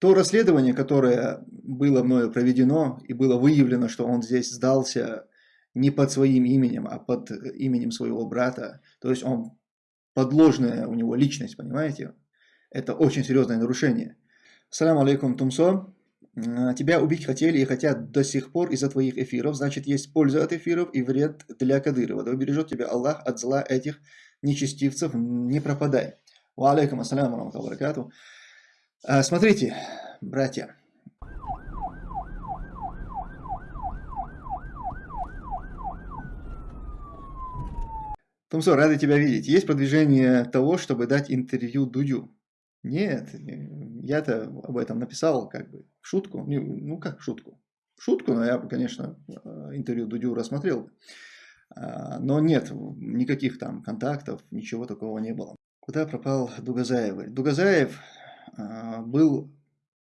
То расследование, которое было мною проведено, и было выявлено, что он здесь сдался не под своим именем, а под именем своего брата, то есть он подложная у него личность, понимаете? Это очень серьезное нарушение. Салам алейкум, Тумсо. Тебя убить хотели и хотят до сих пор из-за твоих эфиров, значит есть польза от эфиров и вред для Кадырова. Да убережет тебя Аллах от зла этих нечестивцев, не пропадай. Ва алейкум ассаляму. А, смотрите, братья. Тумсо, рады тебя видеть. Есть продвижение того, чтобы дать интервью Дудю? Нет, я-то об этом написал как бы в шутку. Ну, как в шутку? В шутку, но я бы, конечно, э, интервью Дудю рассмотрел. А, но нет, никаких там контактов, ничего такого не было. Куда пропал Дугазаев? Дугазаев а, был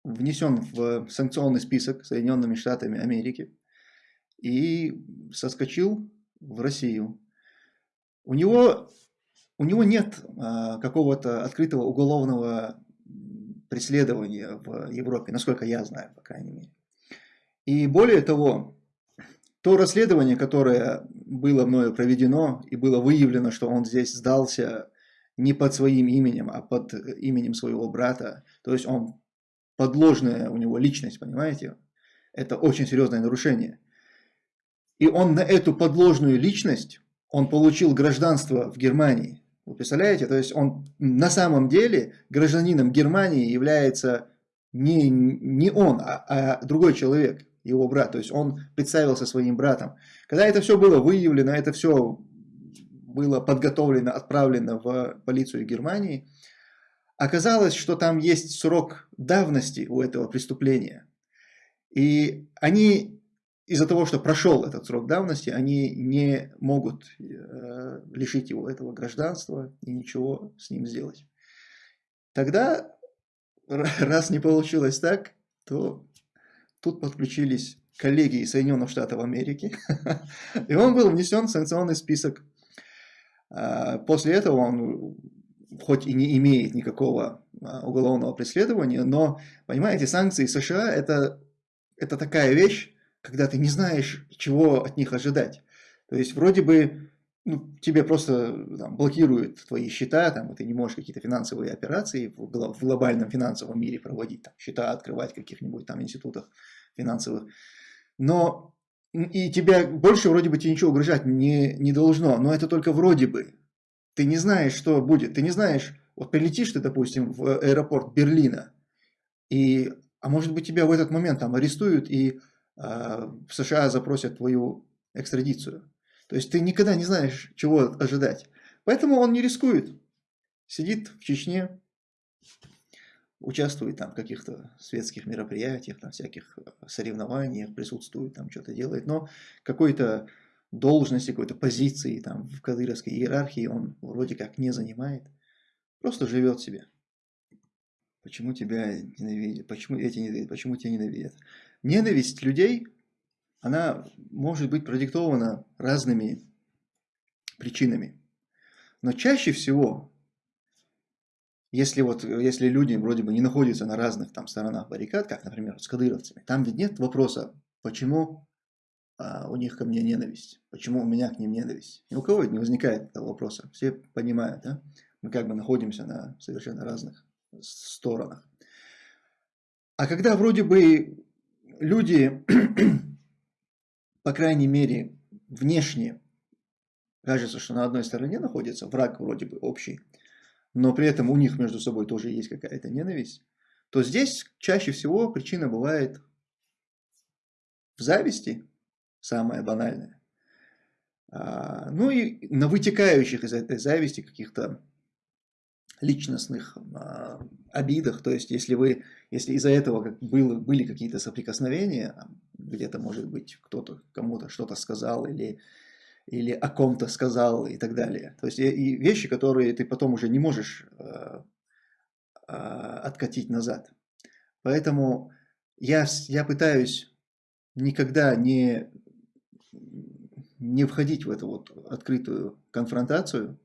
внесен в санкционный список Соединенными Штатами Америки и соскочил в Россию. У него, у него нет а, какого-то открытого уголовного преследования в Европе, насколько я знаю, по крайней мере. И более того, то расследование, которое было мною проведено и было выявлено, что он здесь сдался не под своим именем, а под именем своего брата. То есть он подложная у него личность, понимаете? Это очень серьезное нарушение. И он на эту подложную личность, он получил гражданство в Германии. Вы представляете? То есть он на самом деле гражданином Германии является не, не он, а, а другой человек, его брат. То есть он представился своим братом. Когда это все было выявлено, это все было подготовлено, отправлено в полицию Германии, оказалось, что там есть срок давности у этого преступления. И они из-за того, что прошел этот срок давности, они не могут э, лишить его этого гражданства и ничего с ним сделать. Тогда, раз не получилось так, то тут подключились коллеги из Соединенных Штатов Америки, и он был внесен в санкционный список после этого он хоть и не имеет никакого а, уголовного преследования, но, понимаете, санкции США это, это такая вещь, когда ты не знаешь, чего от них ожидать. То есть вроде бы ну, тебе просто там, блокируют твои счета, там, ты не можешь какие-то финансовые операции в, в глобальном финансовом мире проводить, там, счета открывать в каких-нибудь там институтах финансовых. Но и тебя больше вроде бы тебе ничего угрожать не, не должно, но это только вроде бы. Ты не знаешь, что будет. Ты не знаешь, вот прилетишь ты, допустим, в аэропорт Берлина, и, а может быть тебя в этот момент там арестуют и э, в США запросят твою экстрадицию. То есть ты никогда не знаешь, чего ожидать. Поэтому он не рискует. Сидит в Чечне, участвует там в каких-то светских мероприятиях, там всяких э, соревнованиях, присутствует, там что-то делает, но какой-то должности, какой-то позиции там в кадыровской иерархии он вроде как не занимает, просто живет себе. Почему тебя ненавидят? Почему эти ненавидят? Почему тебя ненавидят? Ненависть людей, она может быть продиктована разными причинами. Но чаще всего если вот, если люди вроде бы не находятся на разных там сторонах баррикад, как, например, с кадыровцами, там ведь нет вопроса, почему а, у них ко мне ненависть, почему у меня к ним ненависть. Ни у кого не возникает этого вопроса, все понимают, да? мы как бы находимся на совершенно разных сторонах. А когда вроде бы люди, по крайней мере, внешне кажется, что на одной стороне находится враг вроде бы общий, но при этом у них между собой тоже есть какая-то ненависть, то здесь чаще всего причина бывает в зависти, самая банальная. Ну и на вытекающих из этой зависти каких-то личностных а, обидах, то есть если вы, если из-за этого было, были какие-то соприкосновения, где-то может быть кто-то кому-то что-то сказал или или о ком-то сказал и так далее. То есть и вещи, которые ты потом уже не можешь э, э, откатить назад. Поэтому я, я пытаюсь никогда не, не входить в эту вот открытую конфронтацию,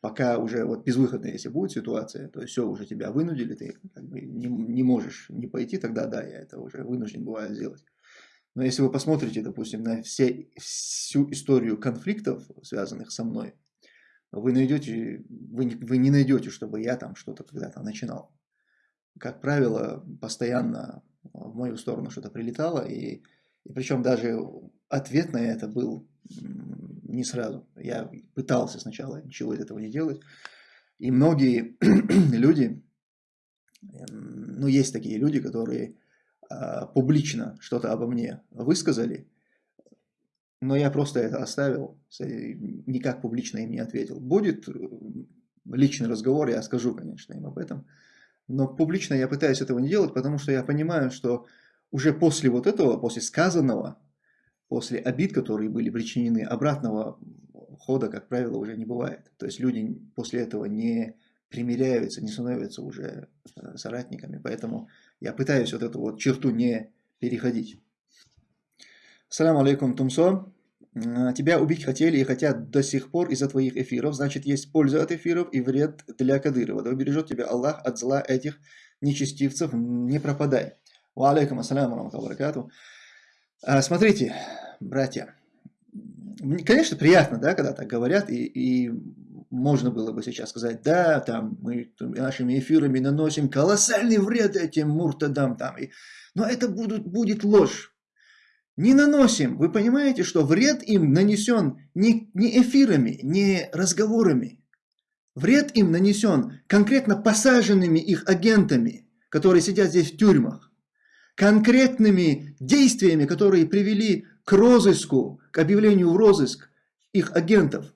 пока уже вот безвыходная, если будет ситуация, то все, уже тебя вынудили, ты как бы не, не можешь не пойти, тогда да, я это уже вынужден бываю сделать. Но если вы посмотрите, допустим, на все, всю историю конфликтов, связанных со мной, вы найдете, вы, вы не найдете, чтобы я там что-то когда-то начинал. Как правило, постоянно в мою сторону что-то прилетало, и, и причем даже ответ на это был не сразу. Я пытался сначала ничего из этого не делать. И многие люди, ну есть такие люди, которые публично что-то обо мне высказали, но я просто это оставил, никак публично им не ответил. Будет э, личный разговор, я скажу, конечно, им об этом, но публично я пытаюсь этого не делать, потому что я понимаю, что уже после вот этого, после сказанного, после обид, которые были причинены, обратного хода, как правило, уже не бывает. То есть люди после этого не примиряются, не становятся уже э, соратниками. Поэтому я пытаюсь вот эту вот черту не переходить. Салам алейкум, Тумсо. Тебя убить хотели и хотят до сих пор из-за твоих эфиров. Значит, есть польза от эфиров и вред для Кадырова. Да убережет тебя Аллах от зла этих нечестивцев. Не пропадай. Ва алейкум ассаляму баракату. А, смотрите, братья. Конечно, приятно, да, когда так говорят, и, и можно было бы сейчас сказать, да, там мы нашими эфирами наносим колоссальный вред этим муртадам там. И, но это будут, будет ложь. Не наносим. Вы понимаете, что вред им нанесен не, не эфирами, не разговорами. Вред им нанесен конкретно посаженными их агентами, которые сидят здесь в тюрьмах. Конкретными действиями, которые привели к розыску, к объявлению в розыск их агентов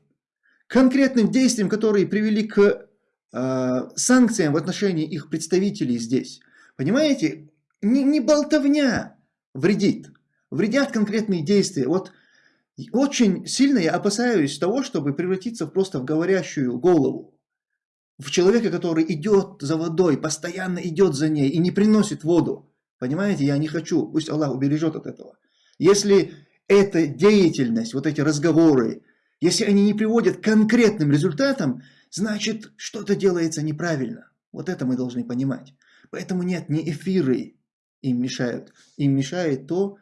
конкретным действиям, которые привели к э, санкциям в отношении их представителей здесь. Понимаете, не, не болтовня вредит, вредят конкретные действия. Вот очень сильно я опасаюсь того, чтобы превратиться просто в говорящую голову. В человека, который идет за водой, постоянно идет за ней и не приносит воду. Понимаете, я не хочу, пусть Аллах убережет от этого. Если эта деятельность, вот эти разговоры, если они не приводят к конкретным результатам, значит что-то делается неправильно. Вот это мы должны понимать. Поэтому нет, не эфиры им мешают. Им мешает то,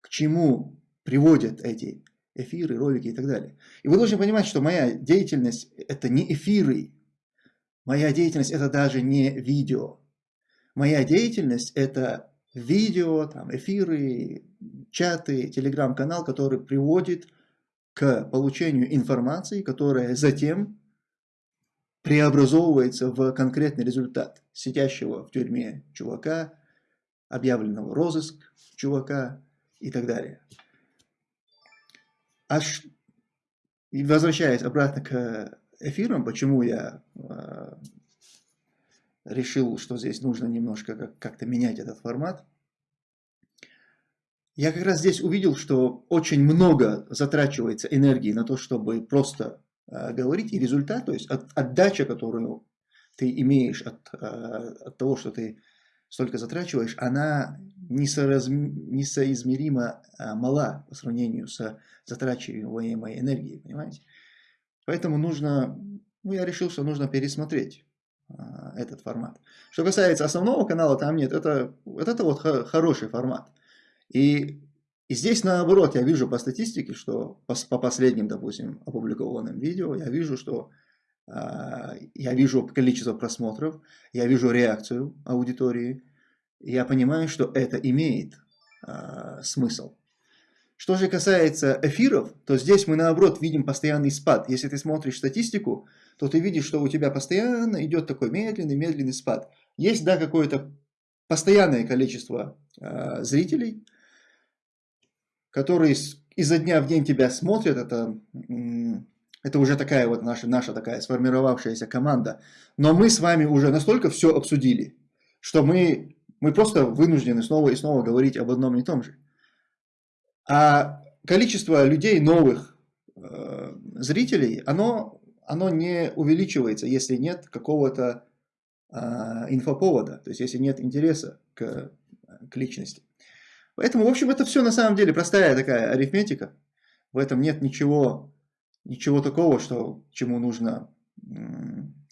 к чему приводят эти эфиры, ролики и так далее. И вы должны понимать, что моя деятельность это не эфиры. Моя деятельность это даже не видео. Моя деятельность это видео, там, эфиры, чаты, телеграм-канал, который приводит к получению информации, которая затем преобразовывается в конкретный результат сидящего в тюрьме чувака, объявленного розыск чувака и так далее. Аж возвращаясь обратно к эфирам, почему я э, решил, что здесь нужно немножко как-то менять этот формат – я как раз здесь увидел, что очень много затрачивается энергии на то, чтобы просто э, говорить, и результат, то есть от, отдача, которую ты имеешь от, э, от того, что ты столько затрачиваешь, она несоразм... несоизмеримо э, мала по сравнению с затрачиваемой энергией, понимаете? Поэтому нужно, ну я решил, что нужно пересмотреть э, этот формат. Что касается основного канала, там нет, это, это вот хороший формат. И, и здесь наоборот, я вижу по статистике, что по, по последним, допустим, опубликованным видео, я вижу, что э, я вижу количество просмотров, я вижу реакцию аудитории, я понимаю, что это имеет э, смысл. Что же касается эфиров, то здесь мы наоборот видим постоянный спад. Если ты смотришь статистику, то ты видишь, что у тебя постоянно идет такой медленный-медленный спад. Есть, да, какое-то постоянное количество э, зрителей, которые изо дня в день тебя смотрят, это, это уже такая вот наша, наша такая сформировавшаяся команда. Но мы с вами уже настолько все обсудили, что мы, мы просто вынуждены снова и снова говорить об одном и том же. А количество людей новых э, зрителей, оно, оно не увеличивается, если нет какого-то э, инфоповода, то есть если нет интереса к, к личности. Поэтому, в общем, это все на самом деле простая такая арифметика. В этом нет ничего, ничего такого, что, чему нужно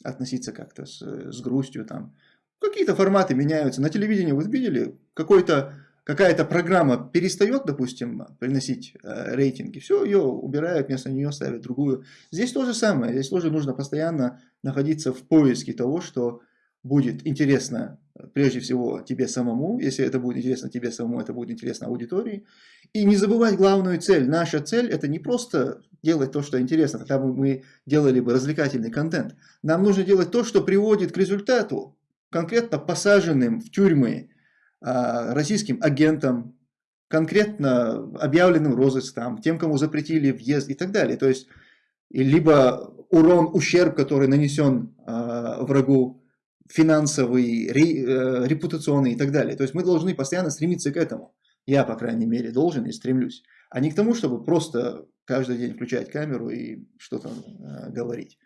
относиться как-то с, с грустью там. Какие-то форматы меняются. На телевидении вы видели, какой-то какая-то программа перестает, допустим, приносить э, рейтинги, все, ее убирают, вместо нее ставят другую. Здесь то же самое, здесь тоже нужно постоянно находиться в поиске того, что будет интересно прежде всего тебе самому, если это будет интересно тебе самому, это будет интересно аудитории. И не забывать главную цель. Наша цель это не просто делать то, что интересно, тогда бы мы делали бы развлекательный контент. Нам нужно делать то, что приводит к результату, конкретно посаженным в тюрьмы а, российским агентам, конкретно объявленным розыском, тем, кому запретили въезд и так далее. То есть, либо урон, ущерб, который нанесен э, врагу, финансовый, э, репутационный и так далее. То есть мы должны постоянно стремиться к этому. Я, по крайней мере, должен и стремлюсь. А не к тому, чтобы просто каждый день включать камеру и что-то э, говорить.